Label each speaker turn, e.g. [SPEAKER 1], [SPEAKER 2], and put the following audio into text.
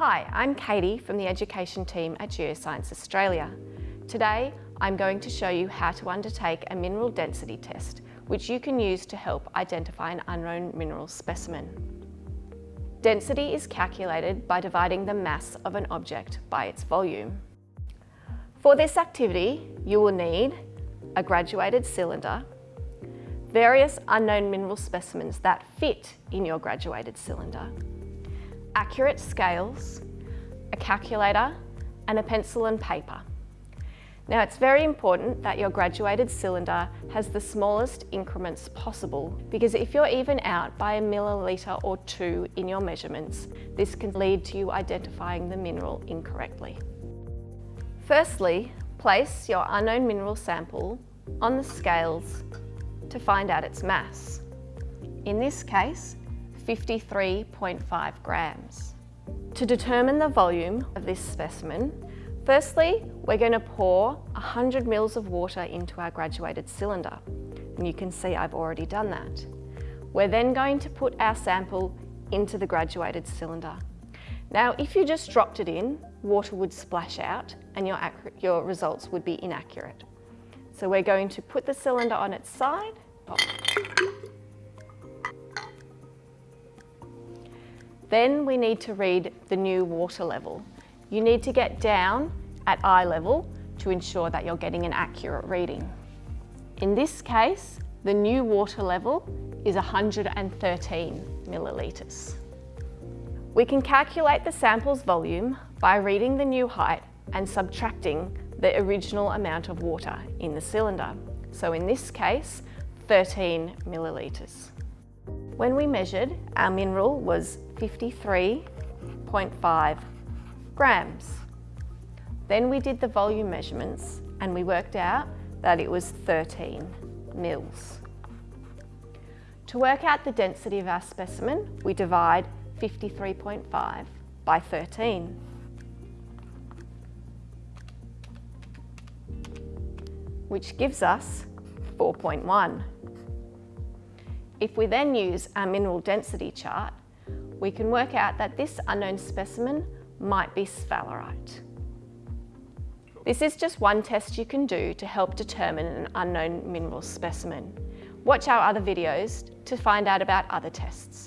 [SPEAKER 1] Hi, I'm Katie from the education team at Geoscience Australia. Today, I'm going to show you how to undertake a mineral density test, which you can use to help identify an unknown mineral specimen. Density is calculated by dividing the mass of an object by its volume. For this activity, you will need a graduated cylinder, various unknown mineral specimens that fit in your graduated cylinder, accurate scales, a calculator and a pencil and paper. Now it's very important that your graduated cylinder has the smallest increments possible because if you're even out by a milliliter or two in your measurements, this can lead to you identifying the mineral incorrectly. Firstly, place your unknown mineral sample on the scales to find out its mass. In this case, 53.5 grams. To determine the volume of this specimen, firstly, we're going to pour 100 mils of water into our graduated cylinder. And you can see I've already done that. We're then going to put our sample into the graduated cylinder. Now, if you just dropped it in, water would splash out and your, your results would be inaccurate. So we're going to put the cylinder on its side. Oh. Then we need to read the new water level. You need to get down at eye level to ensure that you're getting an accurate reading. In this case, the new water level is 113 millilitres. We can calculate the sample's volume by reading the new height and subtracting the original amount of water in the cylinder. So in this case, 13 millilitres. When we measured, our mineral was 53.5 grams. Then we did the volume measurements and we worked out that it was 13 mils. To work out the density of our specimen, we divide 53.5 by 13. which gives us 4.1. If we then use our mineral density chart, we can work out that this unknown specimen might be sphalerite. This is just one test you can do to help determine an unknown mineral specimen. Watch our other videos to find out about other tests.